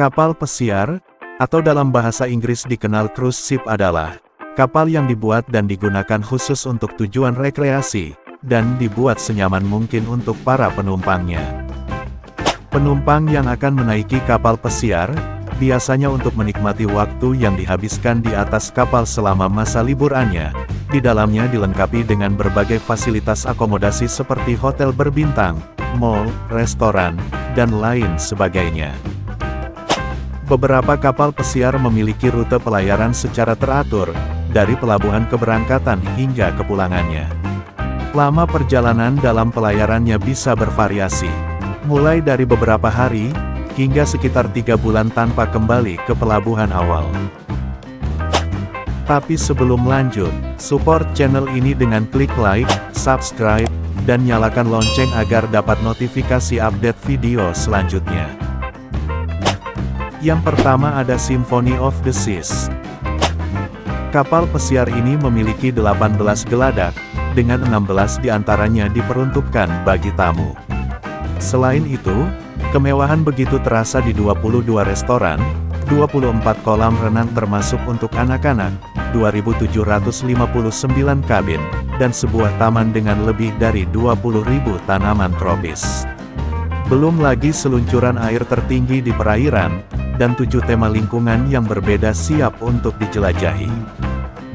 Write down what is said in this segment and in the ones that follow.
Kapal pesiar, atau dalam bahasa Inggris dikenal cruise ship adalah kapal yang dibuat dan digunakan khusus untuk tujuan rekreasi, dan dibuat senyaman mungkin untuk para penumpangnya. Penumpang yang akan menaiki kapal pesiar, biasanya untuk menikmati waktu yang dihabiskan di atas kapal selama masa liburannya. Di dalamnya dilengkapi dengan berbagai fasilitas akomodasi seperti hotel berbintang, mall, restoran, dan lain sebagainya. Beberapa kapal pesiar memiliki rute pelayaran secara teratur, dari pelabuhan keberangkatan hingga kepulangannya. Lama perjalanan dalam pelayarannya bisa bervariasi, mulai dari beberapa hari, hingga sekitar tiga bulan tanpa kembali ke pelabuhan awal. Tapi sebelum lanjut, support channel ini dengan klik like, subscribe, dan nyalakan lonceng agar dapat notifikasi update video selanjutnya. Yang pertama ada Symphony of the Seas. Kapal pesiar ini memiliki 18 geladak, dengan 16 di antaranya diperuntukkan bagi tamu. Selain itu, kemewahan begitu terasa di 22 restoran, 24 kolam renang termasuk untuk anak-anak, 2.759 kabin, dan sebuah taman dengan lebih dari 20.000 tanaman tropis. Belum lagi seluncuran air tertinggi di perairan, dan tujuh tema lingkungan yang berbeda siap untuk dijelajahi.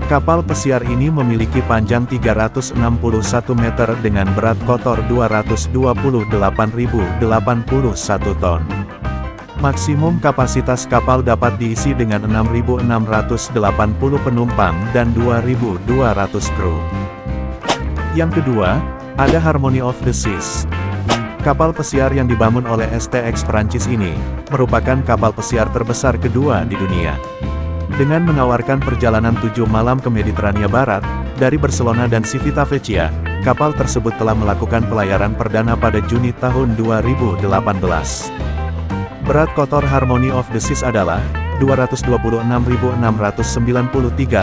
Kapal pesiar ini memiliki panjang 361 meter dengan berat kotor 228.081 ton. Maksimum kapasitas kapal dapat diisi dengan 6.680 penumpang dan 2.200 kru. Yang kedua, ada Harmony of the Seas. Kapal pesiar yang dibangun oleh STX Perancis ini, merupakan kapal pesiar terbesar kedua di dunia. Dengan menawarkan perjalanan tujuh malam ke Mediterania Barat, dari Barcelona dan Civitavecchia, kapal tersebut telah melakukan pelayaran perdana pada Juni tahun 2018. Berat kotor Harmony of the Seas adalah 226.693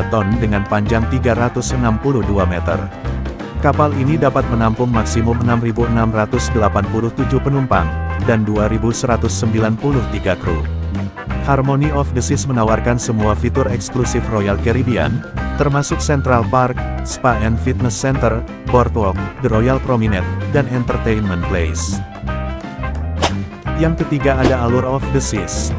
ton dengan panjang 362 meter. Kapal ini dapat menampung maksimum 6.687 penumpang, dan 2.193 kru. Harmony of the Seas menawarkan semua fitur eksklusif Royal Caribbean, termasuk Central Park, Spa and Fitness Center, Boardwalk, The Royal Promenade, dan Entertainment Place. Yang ketiga ada Allure of the Seas.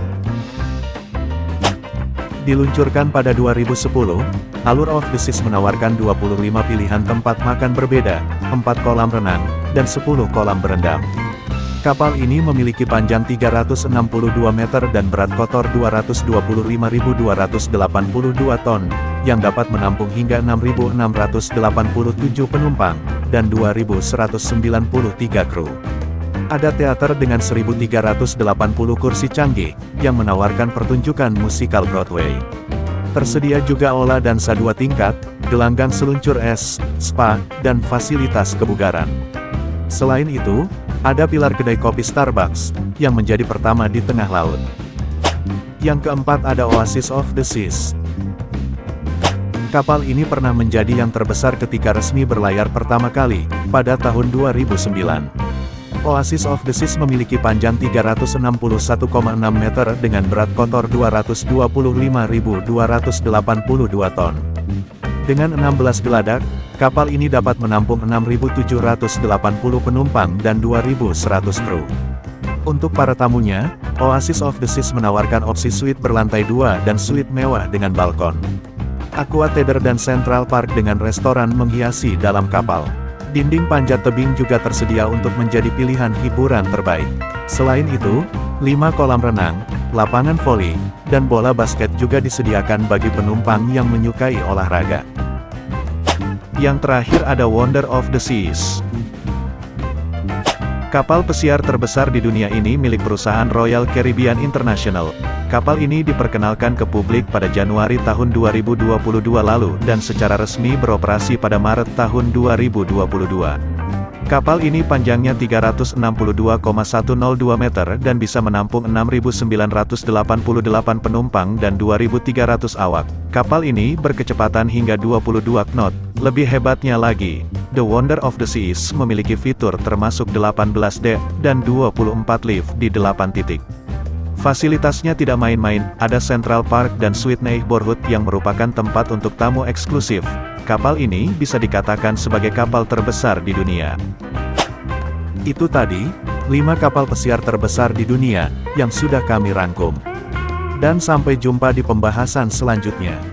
Diluncurkan pada 2010, Allure of the Seas menawarkan 25 pilihan tempat makan berbeda, 4 kolam renang, dan 10 kolam berendam. Kapal ini memiliki panjang 362 meter dan berat kotor 225.282 ton, yang dapat menampung hingga 6.687 penumpang, dan 2.193 kru. Ada teater dengan 1.380 kursi canggih, yang menawarkan pertunjukan musikal Broadway. Tersedia juga olah dan dua tingkat, gelanggang seluncur es, spa, dan fasilitas kebugaran. Selain itu, ada pilar kedai kopi Starbucks, yang menjadi pertama di tengah laut. Yang keempat ada Oasis of the Seas. Kapal ini pernah menjadi yang terbesar ketika resmi berlayar pertama kali, pada tahun 2009. Oasis of the Seas memiliki panjang 361,6 meter dengan berat kotor 225.282 ton. Dengan 16 geladak, kapal ini dapat menampung 6.780 penumpang dan 2.100 kru. Untuk para tamunya, Oasis of the Seas menawarkan opsi suite berlantai dua dan suite mewah dengan balkon. Aqua Theater dan Central Park dengan restoran menghiasi dalam kapal. Dinding panjat tebing juga tersedia untuk menjadi pilihan hiburan terbaik. Selain itu, 5 kolam renang, lapangan voli, dan bola basket juga disediakan bagi penumpang yang menyukai olahraga. Yang terakhir ada Wonder of the Seas. Kapal pesiar terbesar di dunia ini milik perusahaan Royal Caribbean International. Kapal ini diperkenalkan ke publik pada Januari tahun 2022 lalu dan secara resmi beroperasi pada Maret tahun 2022. Kapal ini panjangnya 362,102 meter dan bisa menampung 6.988 penumpang dan 2.300 awak. Kapal ini berkecepatan hingga 22 knot. Lebih hebatnya lagi, The Wonder of the Seas memiliki fitur termasuk 18 deck dan 24 lift di 8 titik. Fasilitasnya tidak main-main, ada Central Park dan Suite Neighborhood yang merupakan tempat untuk tamu eksklusif. Kapal ini bisa dikatakan sebagai kapal terbesar di dunia. Itu tadi, 5 kapal pesiar terbesar di dunia, yang sudah kami rangkum. Dan sampai jumpa di pembahasan selanjutnya.